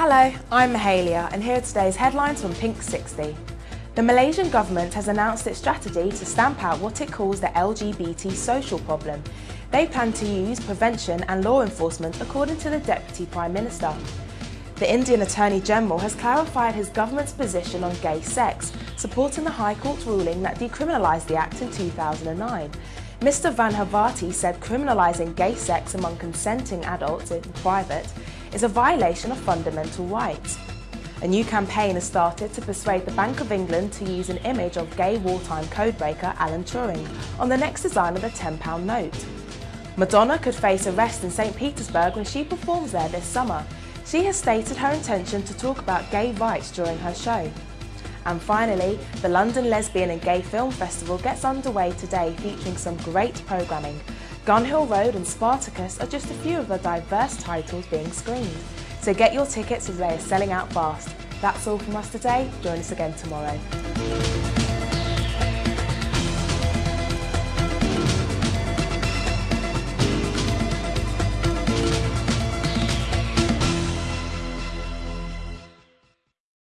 Hello, I'm Mahalia and here are today's headlines from Pink 60. The Malaysian government has announced its strategy to stamp out what it calls the LGBT social problem. They plan to use prevention and law enforcement according to the Deputy Prime Minister. The Indian Attorney General has clarified his government's position on gay sex, supporting the High Court's ruling that decriminalised the act in 2009. Mr Vahanvati said criminalising gay sex among consenting adults in private is a violation of fundamental rights. A new campaign has started to persuade the Bank of England to use an image of gay wartime codebreaker Alan Turing on the next design of the £10 note. Madonna could face arrest in St Petersburg when she performs there this summer. She has stated her intention to talk about gay rights during her show. And finally, the London Lesbian and Gay Film Festival gets underway today featuring some great programming. Gun Hill Road and Spartacus are just a few of the diverse titles being screened. So get your tickets as they are selling out fast. That's all from us today. Join us again tomorrow.